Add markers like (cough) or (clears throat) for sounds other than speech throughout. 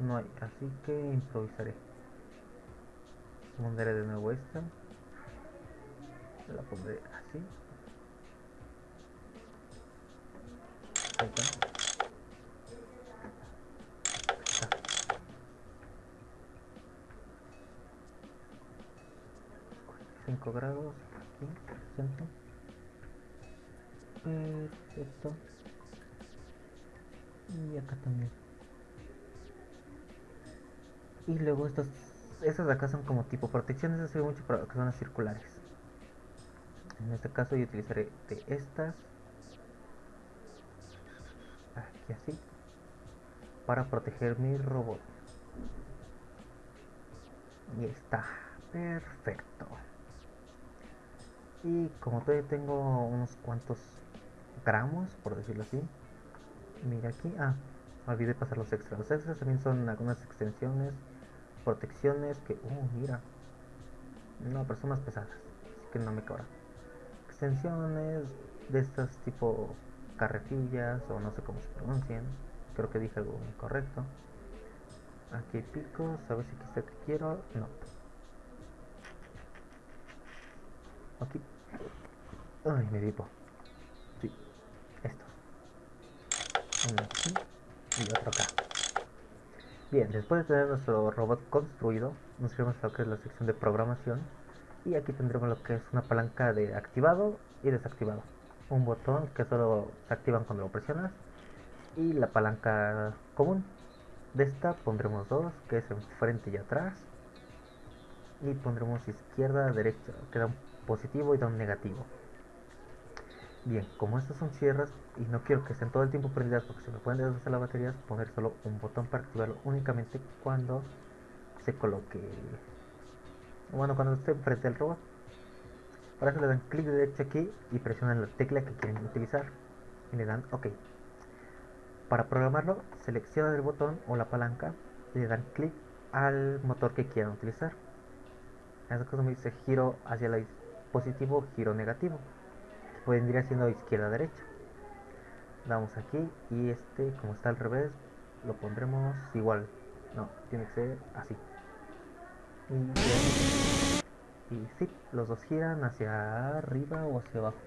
no hay, así que improvisaré. Pondré de nuevo esta. La pondré así. Ahí está. 5 grados aquí, centro. Perfecto. Y acá también. Y luego estas, estas de acá son como tipo protecciones, eso sirve mucho para zonas circulares. En este caso yo utilizaré de estas, aquí así, para proteger mi robot. Y está, perfecto. Y como todavía tengo unos cuantos gramos, por decirlo así, mira aquí, ah, olvidé pasar los extras. Los extras también son algunas extensiones, protecciones que, uh, mira, no, pero son más pesadas, así que no me cobra. Extensiones de estas tipo carretillas o no sé cómo se pronuncian, creo que dije algo incorrecto. Aquí hay picos, a ver si aquí está que quiero, no. Aquí. Ay, me dipo. Sí, esto. Uno aquí y otro acá. Bien, después de tener nuestro robot construido, nos iremos a lo que es la sección de programación. Y aquí tendremos lo que es una palanca de activado y desactivado. Un botón que solo se activan cuando lo presionas. Y la palanca común. De esta pondremos dos, que es enfrente y atrás. Y pondremos izquierda, derecha, que da un positivo y da un negativo. Bien, como estas son sierras y no quiero que estén todo el tiempo prendidas porque se me pueden deshacer las baterías, poner solo un botón para activarlo únicamente cuando se coloque, bueno, cuando esté frente al robot. Para eso le dan clic derecho aquí y presionan la tecla que quieren utilizar y le dan OK. Para programarlo, seleccionan el botón o la palanca y le dan clic al motor que quieran utilizar. En este caso me dice giro hacia la positivo, giro negativo vendría siendo izquierda derecha. Damos aquí y este como está al revés lo pondremos igual. No tiene que ser así. Y, y sí los dos giran hacia arriba o hacia abajo.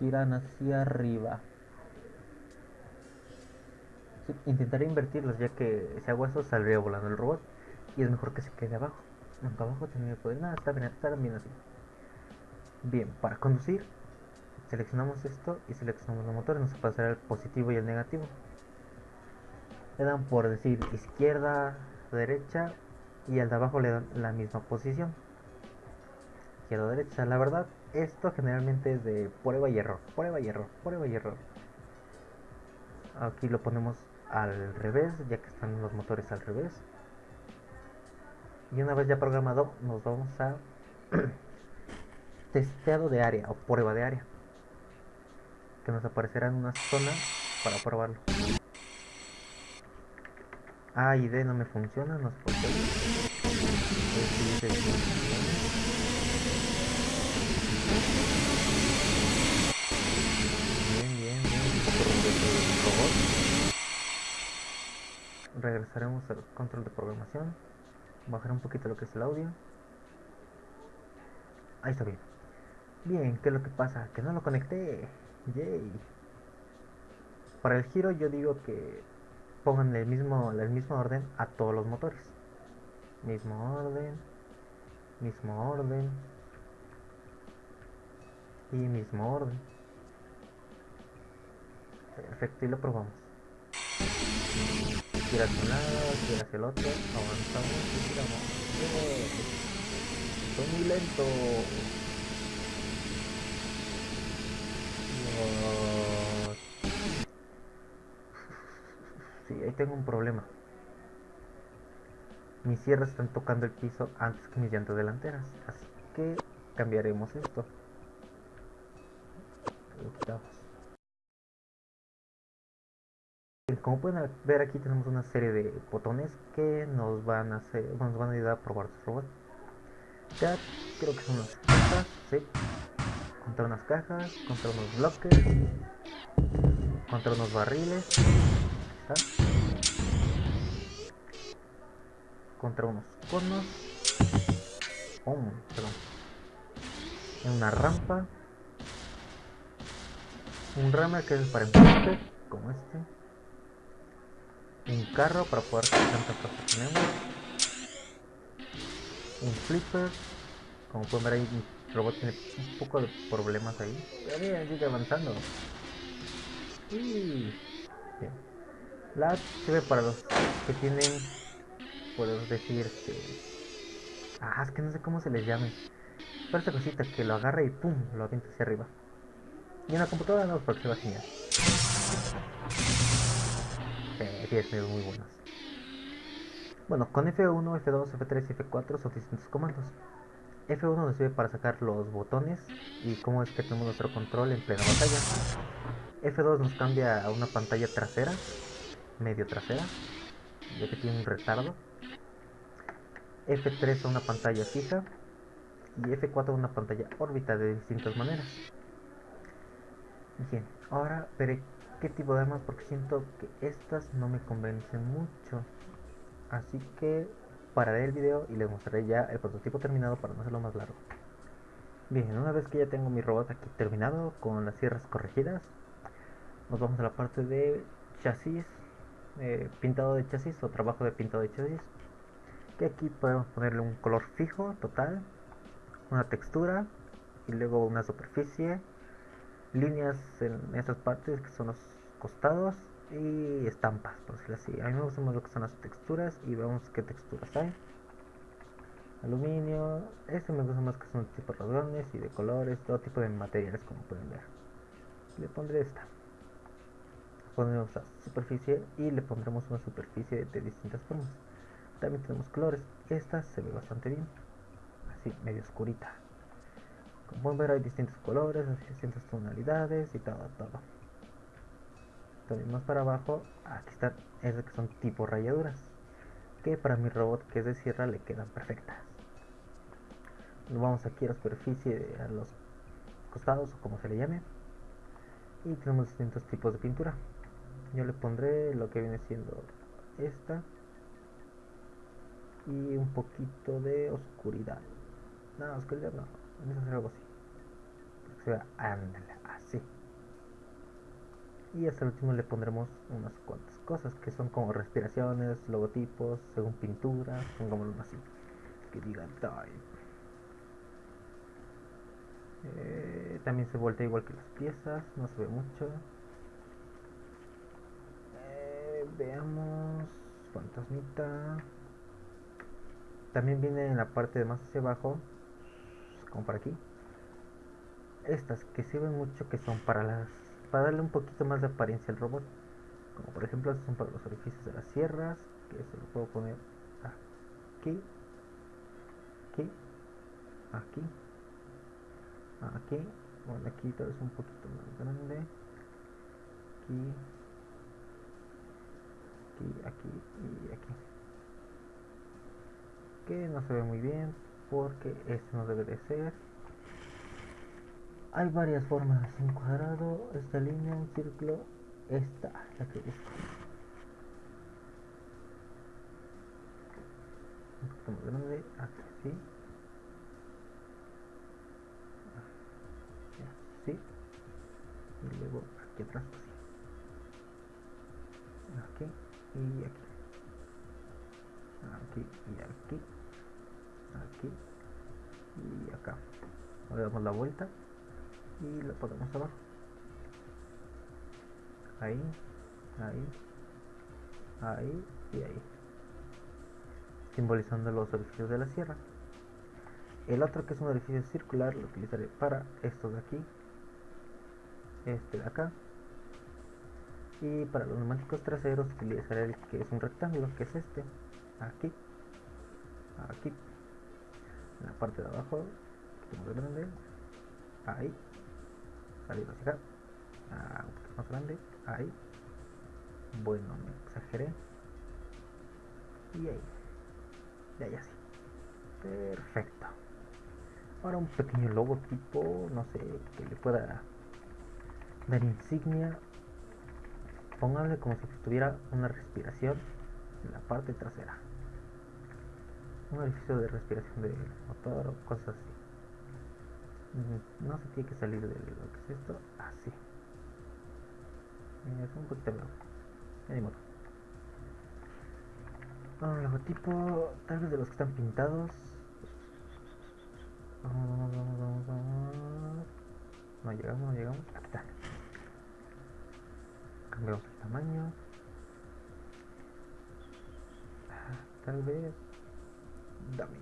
Giran hacia arriba. Intentaré invertirlos ya que si hago eso saldría volando el robot y es mejor que se quede abajo Nunca abajo tiene poder. Nada, está bien, está bien así. Bien, para conducir, seleccionamos esto y seleccionamos los motores. Nos pasará el positivo y el negativo. Le dan por decir izquierda, derecha y al de abajo le dan la misma posición. Izquierda, derecha. La verdad, esto generalmente es de prueba y error, prueba y error, prueba y error. Aquí lo ponemos al revés, ya que están los motores al revés y una vez ya programado nos vamos a (clears throat) testeado de área o prueba de área que nos aparecerá en una zona para probarlo A y D no me funciona, no sé por qué. Bien, bien, bien. Regresaremos al control de programación bajar un poquito lo que es el audio. Ahí está bien. Bien, ¿qué es lo que pasa? que no lo conecté. Yay. Para el giro yo digo que pongan el mismo, el mismo orden a todos los motores. Mismo orden mismo orden y mismo orden. Perfecto y lo probamos gira hacia un lado, hacia el otro, avanzamos y giramos. Estoy muy lento. Sí, ahí tengo un problema. Mis sierras están tocando el piso antes que mis llantas delanteras. Así que cambiaremos esto. Como pueden ver aquí tenemos una serie de botones que nos van a hacer, nos van a ayudar a probar su robot. Ya creo que son las cajas, sí. Contra unas cajas, contra unos bloques. contra unos barriles. Contra unos conos. Oh, una rampa. Un rammer que es para empuje, como este. Un carro para poder tantas cosas que tenemos. Un flipper. Como pueden ver ahí, el robot tiene un poco de problemas ahí. Pero bien, sigue avanzando. Y... Bien. La sirve para los que tienen, puedo decir, que... Ah, es que no sé cómo se les llame. Pero esta cosita que lo agarra y pum, lo avienta hacia arriba. Y en la computadora no, porque se va a Eh, 10 muy buenos. Bueno, con F1, F2, F3 y F4 son distintos comandos. F1 nos sirve para sacar los botones y cómo es que tenemos nuestro control en plena batalla. F2 nos cambia a una pantalla trasera, medio trasera, ya que tiene un retardo. F3 a una pantalla fija y F4 a una pantalla órbita de distintas maneras. Bien, ahora veré qué tipo de armas porque siento que estas no me convencen mucho. Así que pararé el video y les mostraré ya el prototipo terminado para no hacerlo más largo. Bien, una vez que ya tengo mi robot aquí terminado con las sierras corregidas, nos vamos a la parte de chasis, eh, pintado de chasis o trabajo de pintado de chasis. Que aquí podemos ponerle un color fijo total, una textura y luego una superficie, líneas en estas partes que son los costados y estampas, por decirlo así. A mí me gusta más lo que son las texturas y vemos qué texturas hay. Aluminio, este me gusta más que son tipo rasgones y de colores, todo tipo de materiales como pueden ver. Le pondré esta. Ponemos la superficie y le pondremos una superficie de distintas formas. También tenemos colores. Esta se ve bastante bien. Así, medio oscurita. Como pueden ver hay distintos colores, distintas tonalidades y todo, todo. También más para abajo aquí están esas que son tipo rayaduras que para mi robot que es de sierra le quedan perfectas. Nos vamos aquí a la superficie a los costados o como se le llame y tenemos distintos tipos de pintura. Yo le pondré lo que viene siendo esta y un poquito de oscuridad. No, oscuridad no, algo así ándale, así y hasta el último le pondremos unas cuantas cosas que son como respiraciones, logotipos, según pintura, pongámoslo así, que diga type. Eh, también se voltea igual que las piezas, no se ve mucho. Eh, veamos, fantasmita. También viene en la parte de más hacia abajo, como por aquí. Estas que sirven mucho que son para las para darle un poquito más de apariencia al robot. Como por ejemplo, estos son para los orificios de las sierras, que se lo puedo poner aquí, aquí, aquí, aquí, bueno, aquí tal vez un poquito más grande, aquí, aquí, aquí y aquí. Que no se ve muy bien porque este no debe de ser hay varias formas, un cuadrado, esta línea, un círculo, esta, la que busco. Un más grande, así. Así. Y luego aquí atrás, así. Aquí y aquí. Aquí y aquí. Aquí. Y acá. Ahora damos la vuelta y lo podemos abajo ahí ahí ahí y ahí. Simbolizando los orificios de la sierra. El otro que es un orificio circular lo utilizaré para estos de aquí este de acá. Y para los neumáticos traseros utilizaré el que es un rectángulo que es este aquí aquí en la parte de abajo más grande ahí salir hacia acá ah, un poquito más grande ahí bueno me exageré y ahí y ahí así perfecto ahora un pequeño logotipo no sé que le pueda dar insignia Pónganle como si tuviera una respiración en la parte trasera. Un orificio de respiración del motor o cosas así. No se tiene que salir de lo que es esto. Así. Es un poquito ni modo. Ah, logotipo, tal vez de los que están pintados. No llegamos, no llegamos. Aquí está. Cambiamos el tamaño. Ah, tal vez. Dame.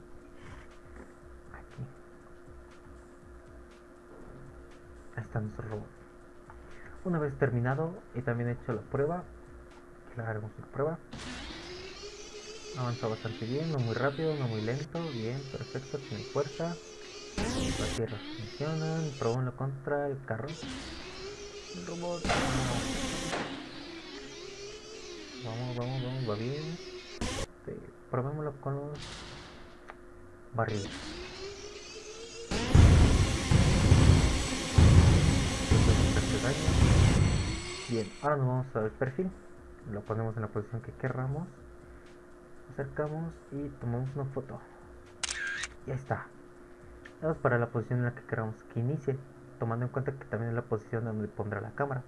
Aquí. Ahí está nuestro robot. Una vez terminado y también hecho la prueba, le haremos la prueba. Avanza bastante bien, no muy rápido, no muy lento, bien, perfecto, tiene fuerza. Las tierras funcionan, probémoslo contra el carro. El robot. Vamos, vamos, vamos, va bien. Este, probémoslo con los barriles. Bien, ahora nos vamos a ver el perfil. Lo ponemos en la posición que querramos. Acercamos y tomamos una foto. Y ahí está. Vamos para la posición en la que queramos que inicie. Tomando en cuenta que también es la posición donde pondrá la cámara.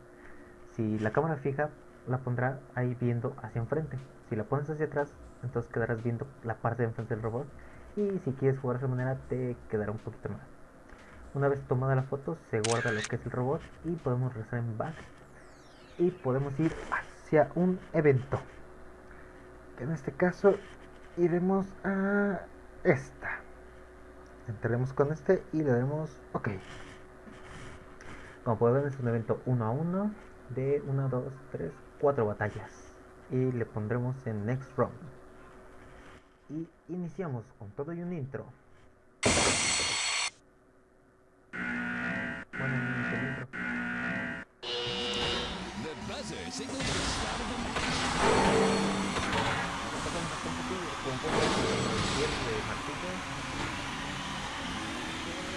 Si la cámara fija, la pondrá ahí viendo hacia enfrente. Si la pones hacia atrás, entonces quedarás viendo la parte de enfrente del robot. Y si quieres jugar de esa manera, te quedará un poquito más. Una vez tomada la foto, se guarda lo que es el robot y podemos regresar en back. Y podemos ir hacia un evento. En este caso, iremos a esta. Entraremos con este y le daremos OK. Como pueden ver, es un evento 1 a 1 de 1, 2, 3, 4 batallas. Y le pondremos en Next Round. Iniciamos con todo y un intro. Bueno, el intro.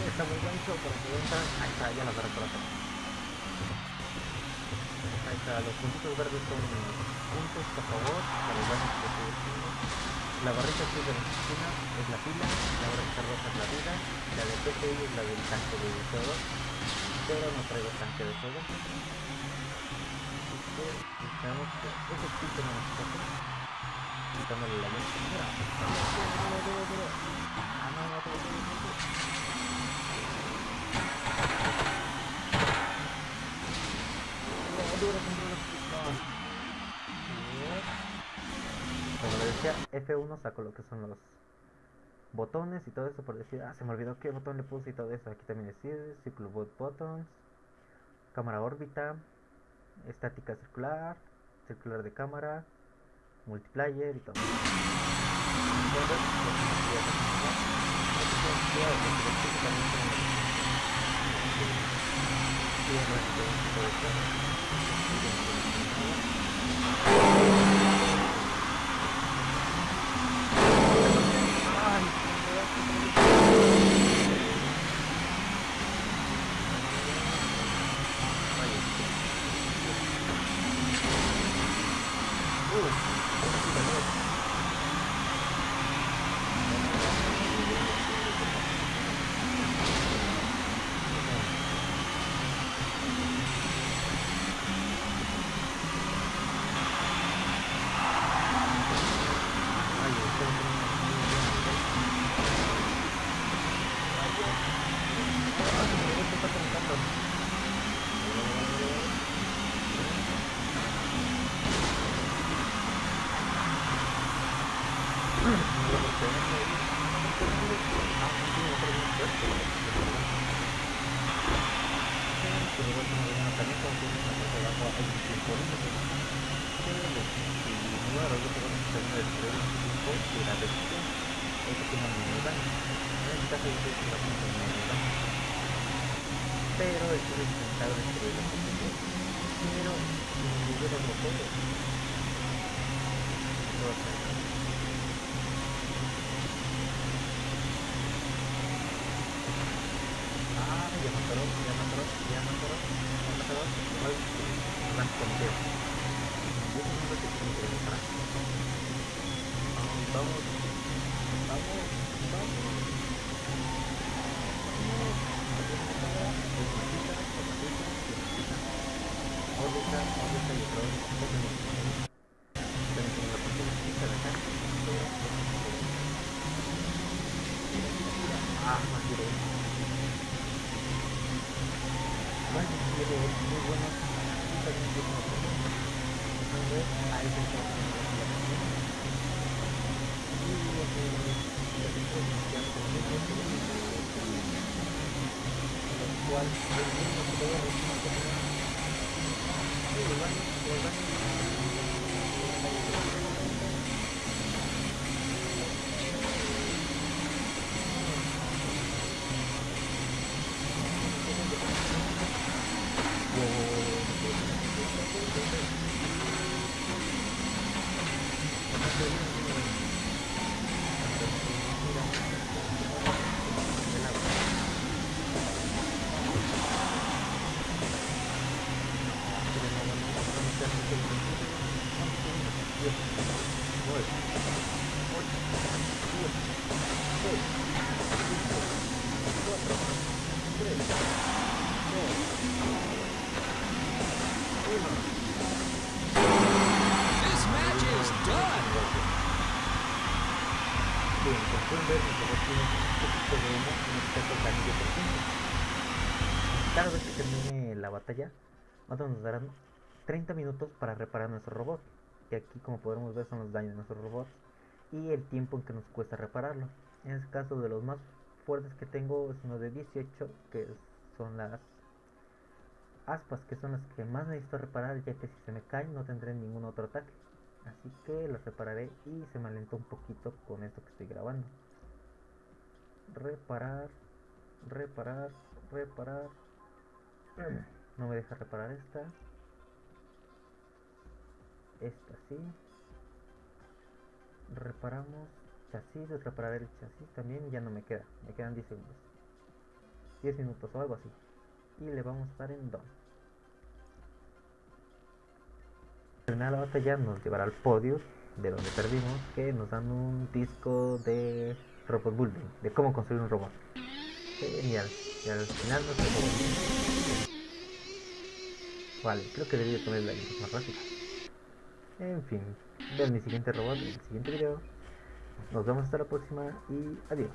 Está muy gancho para que entran. Ahí está, ya lo agarré por acá. Ahí está, los puntitos verdes son puntos a favor para los daños que estoy haciendo. La barrita azul de la oficina es la pila, la barrita roja es la vida, la de PCI es la del tanque de todo, pero no traigo tanque de todo. Así que necesitamos que ese punto no nos toque. Quitándole la luz. Mira, duro, duro, duro. Ah, no, no, duro, duro, duro. No, duro, duro, duro. Bien. Como le decía, F1 saco lo que son los botones y todo eso por decir, ah, se me olvidó qué botón le puse y todo eso. Aquí también decide, círculo bot buttons, cámara órbita, estática circular, circular de cámara, multiplayer y todo. Entonces, lo que me quería continuar, lo que quiero decir es que los chicos también tienen y el resto de todo esto, y de todo esto. Ay, Pero estoy intentando destruir la posición. Pero si hubiera motores, no sé. Ah, ya mataron, ya mataron, ya mataron, ya mataron. Vamos, vamos, vamos. Órbita, órbita y otro. Lo cual es mismo que voy a decir Sí, los baños, los This match is done. Bien, como pueden ver, mi robot tiene un poquito de humo en el caso del anillo por ciento. Cada vez que termine la batalla, nos darán 30 minutos para reparar nuestro robot. Y aquí, como podremos ver, son los daños de nuestro robot y el tiempo en que nos cuesta repararlo. En este caso, de los más fuertes que tengo es uno de 18, que son las aspas, que son las que más necesito reparar, ya que si se me caen no tendré ningún otro ataque. Así que las repararé y se me alentó un poquito con esto que estoy grabando. Reparar, reparar, reparar. (clears throat) No me deja reparar esta. Esta sí. Reparamos chasis, reparar el chasis también ya no me queda. Me quedan 10 segundos. 10 minutos o algo así. Y le vamos a dar en done. Terminar la batalla nos llevará al podio de donde perdimos, que nos dan un disco de robot building, de cómo construir un robot. Genial. Y al final nos. Vale, creo que debería poner la más rápida. En fin, vean mi siguiente robot en el siguiente video. Nos vemos hasta la próxima y adiós.